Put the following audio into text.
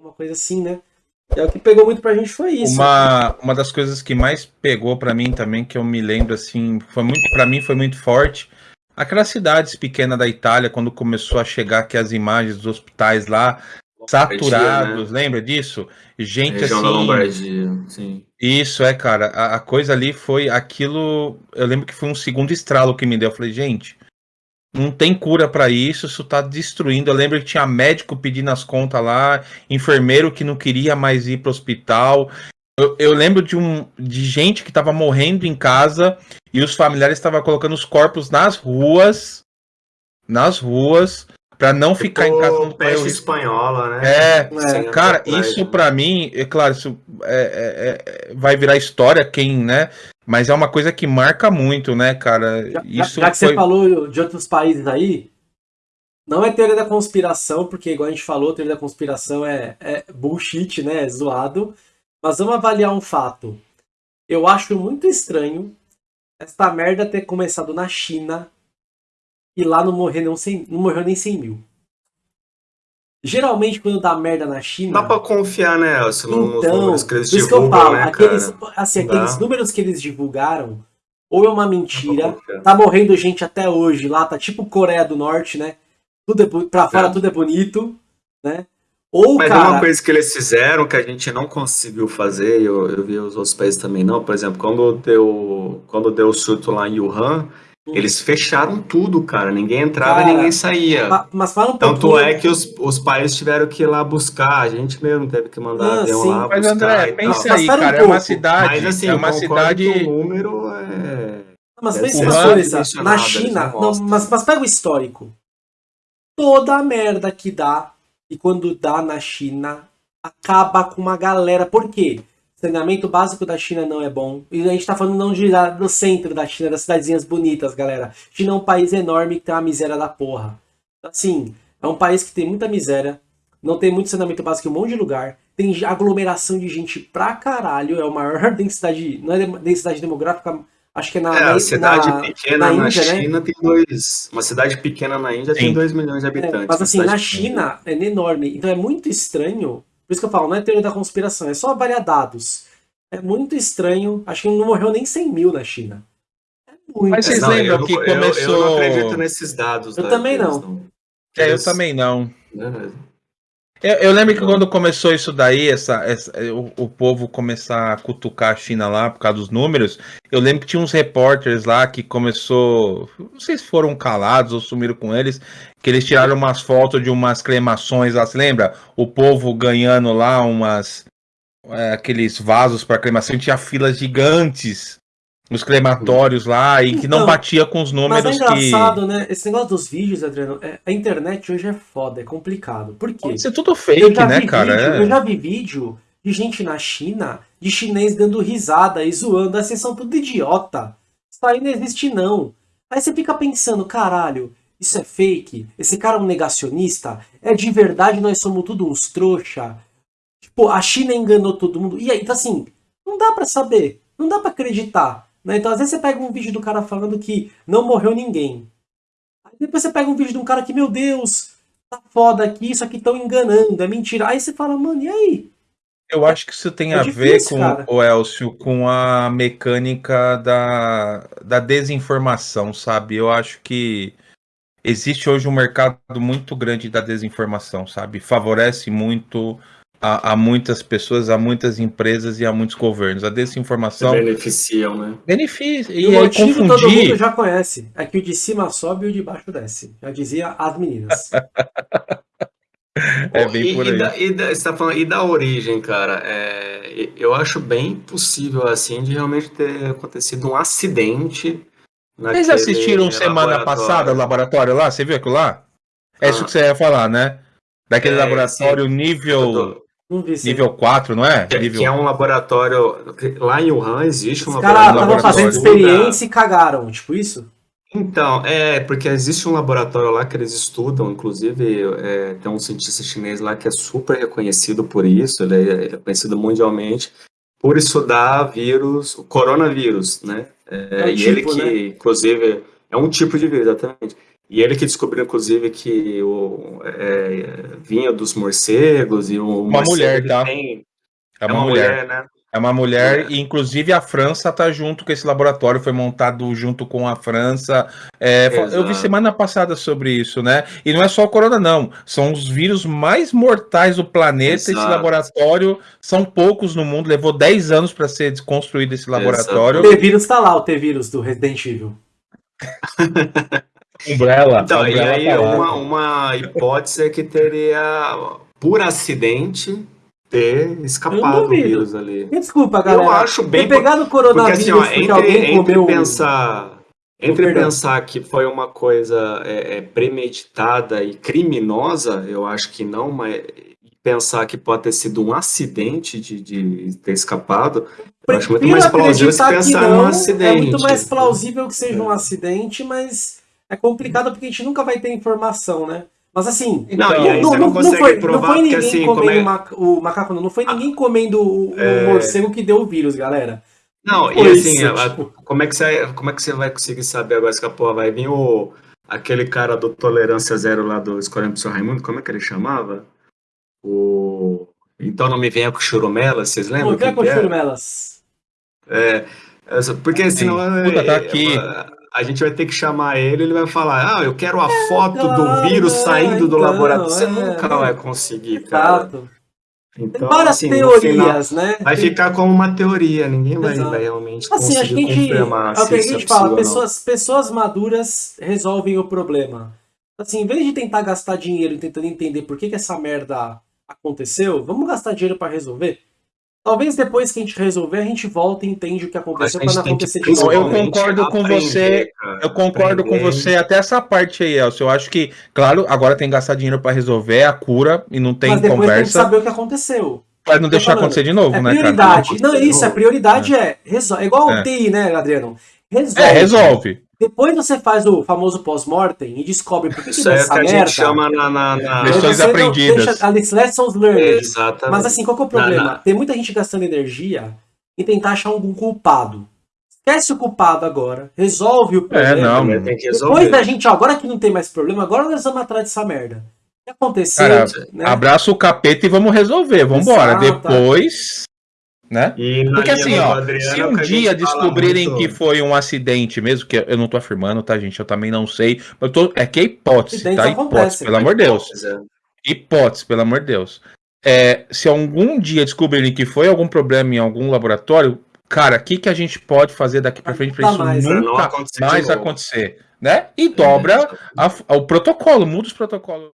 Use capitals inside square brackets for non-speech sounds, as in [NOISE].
uma coisa assim, né? É o que pegou muito pra gente foi isso. Uma, uma das coisas que mais pegou para mim também, que eu me lembro assim, foi muito para mim foi muito forte. Aquelas cidades pequenas da Itália, quando começou a chegar aqui as imagens dos hospitais lá, saturados, né? lembra disso? Gente Região assim. Da Lombardia, sim. Isso é, cara. A, a, coisa ali foi aquilo. Eu lembro que foi um segundo estralo que me deu. Eu falei, gente, não tem cura para isso, isso tá destruindo. Eu lembro que tinha médico pedindo as contas lá, enfermeiro que não queria mais ir pro hospital. Eu, eu lembro de, um, de gente que tava morrendo em casa e os familiares estavam colocando os corpos nas ruas, nas ruas, para não tipo ficar em casa. Peste espanhola, né? É, é cara, isso para mim, é claro, isso é, é, é, vai virar história, quem, né? Mas é uma coisa que marca muito, né, cara? Já, Isso já que foi... você falou de outros países aí, não é teoria da conspiração, porque igual a gente falou, teoria da conspiração é, é bullshit, né? É zoado. Mas vamos avaliar um fato. Eu acho muito estranho esta merda ter começado na China e lá não, morrer não, 100, não morreu nem 100 mil. Geralmente, quando dá merda na China. Dá pra confiar, né, Elcio, nos então, números que eles divulgam, que eu falo, né, aqueles, assim, aqueles números que eles divulgaram, ou é uma mentira, tá morrendo gente até hoje lá, tá tipo Coreia do Norte, né? Tudo é, pra fora é. tudo é bonito, né? Ou, Mas cara... uma coisa que eles fizeram que a gente não conseguiu fazer, eu, eu vi os outros países também não, por exemplo, quando deu, quando deu o surto lá em Wuhan, eles fecharam tudo, cara. Ninguém entrava cara, e ninguém saía. Mas fala um Tanto pouquinho... é que os, os pais tiveram que ir lá buscar. A gente mesmo teve que mandar ah, avião sim. lá mas, buscar. André, pensa aí, cara. Um é uma cidade. Mas assim, é uma cidade. o número é. Mas pensa uma coisa. Na China. Não, mas, mas pega o histórico. Toda a merda que dá, e quando dá na China, acaba com uma galera. Por quê? Saneamento básico da China não é bom. E a gente tá falando não de, do centro da China, das cidadezinhas bonitas, galera. China é um país enorme que tem uma miséria da porra. Assim, é um país que tem muita miséria, não tem muito saneamento básico em um monte de lugar, tem aglomeração de gente pra caralho, é a maior [LAUGHS] densidade, não é densidade demográfica, acho que é na, é, na, cidade na, pequena na, Índia, na né? China né? tem dois, uma cidade pequena na Índia Sim. tem 2 milhões de habitantes. É, mas assim, na China é enorme, então é muito estranho por isso que eu falo, não é teoria da conspiração, é só avaliar dados. É muito estranho, acho que não morreu nem 100 mil na China. É muito Mas vocês lembram que começou... Eu, eu, não acredito nesses dados. Eu tá? também não. não. É, eu também não. Eu, eu, lembro que quando começou isso daí, essa, essa o, o, povo começar a cutucar a China lá por causa dos números, eu lembro que tinha uns repórteres lá que começou. Não sei se foram calados ou sumiram com eles, que eles tiraram umas fotos de umas cremações lá, se lembra? O povo ganhando lá umas. É, aqueles vasos para cremação, tinha filas gigantes nos crematórios lá e que não então, batia com os números mas é engraçado, que... né? Esse negócio dos vídeos, Adriano, é, a internet hoje é foda, é complicado. Por quê? Isso é tudo fake, né, cara? Vídeo, é. Eu já vi vídeo de gente na China, de chinês dando risada e zoando, assim, são tudo idiota. Isso aí não existe não. Aí você fica pensando, caralho, isso é fake? Esse cara é um negacionista? É de verdade nós somos tudo uns trouxa? Tipo, a China enganou todo mundo. E aí, então assim, não dá para saber, não dá para acreditar. Né? Então, às vezes você pega um vídeo do cara falando que não morreu ninguém. Aí depois você pega um vídeo de um cara que, meu Deus, tá foda aqui, isso aqui estão enganando, é mentira. Aí você fala, mano, e aí? Eu acho que isso tem é a difícil, ver com o Elcio, com a mecânica da, da desinformação, sabe? Eu acho que existe hoje um mercado muito grande da desinformação, sabe? Favorece muito a, a, muitas pessoas, a muitas empresas e a muitos governos. A desinformação. beneficiam, né? Beneficia. E, e o motivo confundir... todo mundo já conhece. É que o de cima sobe e o de baixo desce. Já dizia as meninas. [LAUGHS] é bem por aí. E da, e da, você tá falando, e da origem, cara? É, eu acho bem possível, assim, de realmente ter acontecido um acidente. Vocês assistiram semana passada o laboratório lá? Você viu aquilo lá? É ah. isso que você ia falar, né? Daquele é, laboratório sim. nível Nível 4, não é? Que, Nível... que, é um laboratório. Lá em Wuhan existe um Os laboratório. Os caras estavam fazendo experiência e cagaram, tipo isso? Então, é, porque existe um laboratório lá que eles estudam, inclusive é, tem um cientista chinês lá que é super reconhecido por isso, ele é, ele é conhecido mundialmente por estudar vírus, o coronavírus, né? É, é um e tipo, ele que, né? inclusive, é um tipo de vírus, exatamente. E ele que descobriu, inclusive, que o, é, vinha dos morcegos e o Uma mulher, tá? Tem, É uma, mulher. né? É uma mulher, É. e inclusive a França tá junto com esse laboratório, foi montado junto com a França. É, eu vi Exato. semana passada sobre isso, né? E não é só o corona, não. São os vírus mais mortais do planeta. Esse Exato. laboratório são poucos no mundo, levou 10 anos para ser desconstruído esse laboratório. O T-Vírus tá lá, o T-Vírus do Resident Evil. [LAUGHS] Umbrella. Então, a e Umbrella aí tá uma, uma hipótese é que teria, por acidente, ter escapado o vírus ali. Desculpa, galera. Eu acho bem... Ter pegado o Porque coronavírus assim, ó, porque entre, alguém entre comeu... um pensar... Entre pensar que foi uma coisa é, é, premeditada e criminosa, eu acho que não, mas pensar que pode ter sido um acidente de, de ter escapado, eu acho muito mais plausível se que pensar não, num acidente. É muito mais plausível que seja um acidente, mas é complicado porque a gente nunca vai ter informação, né? Mas assim, Não, aí não, você não, não não consegue foi, não provar foi porque ninguém assim, comendo como é... o maca- o macaco, não, não foi ninguém comendo o, o É. morcego que deu o vírus, galera. Não, e Foi assim, isso, a- tipo. como, é que você, como é que você vai conseguir saber agora se a porra vai vir o, aquele cara do Tolerância Zero lá do Escolhendo pro Seu Raimundo, como é que ele chamava? O... Então não me venha com churumela, vocês lembram? Não, quer com que é? churumelas. É, porque senão Puta, tá é, aqui. é, a gente vai ter que chamar ele, ele vai falar, ah, eu quero a foto do vírus saindo do então, laboratório. Você é, nunca é. vai conseguir, cara. Exato. Então, várias assim, no final, teorias, né? vai ficar como uma teoria, ninguém vai, vai realmente Assim, a gente, confirmar é que a se isso gente é fala, pessoas, pessoas maduras resolvem o problema. Assim, em vez de tentar gastar dinheiro tentando entender por que, que essa merda aconteceu, vamos gastar dinheiro pra resolver? Talvez depois que a gente resolver, a gente volta e entende o que aconteceu Mas pra a não acontecer de novo. Eu concordo com aprender, você, cara. Eu concordo com Aprender. você até essa parte aí, Elcio. Eu acho que, claro, agora tem que gastar dinheiro pra resolver a cura e não tem Mas depois tem que conversa saber o que aconteceu. pra não deixar falando. acontecer de novo, É né, prioridade. cara? Não, isso, a prioridade é. resol- É igual É. o TI, né, Adriano? Resolve. É, resolve. Depois você faz o famoso pós-mortem e descobre por que, que Isso deu é essa que a merda. gente chama na. na, na- Aí Lições aprendidas. deixa- as lessons learned. Exatamente. Mas assim, qual que é o problema? Não, não. Tem muita gente gastando energia em tentar achar algum culpado. Esquece o culpado agora, resolve o problema. É, não. Tem que Depois resolver. da gente, ó, agora que não tem mais problema, agora nós vamos atrás dessa merda. O que aconteceu? Cara, né? Abraça o capeta e vamos resolver. Vambora. Exato. Depois. Né? Porque assim, ó, Adriano, se é um a dia descobrirem muito- que foi um acidente mesmo, que eu não tô afirmando, tá, gente? Eu também não sei. Eu tô, é que é hipótese, tá? acontecem, Hipótese, pelo amor de Deus. É. Hipótese, pelo amor de Deus. É, se algum dia descobrirem que foi algum problema em algum laboratório, cara, o que, que a gente pode fazer daqui pra frente pra Nunca isso mais, não nunca acontecer mais acontecer? Né? E dobra a- o protocolo, muda os protocolos.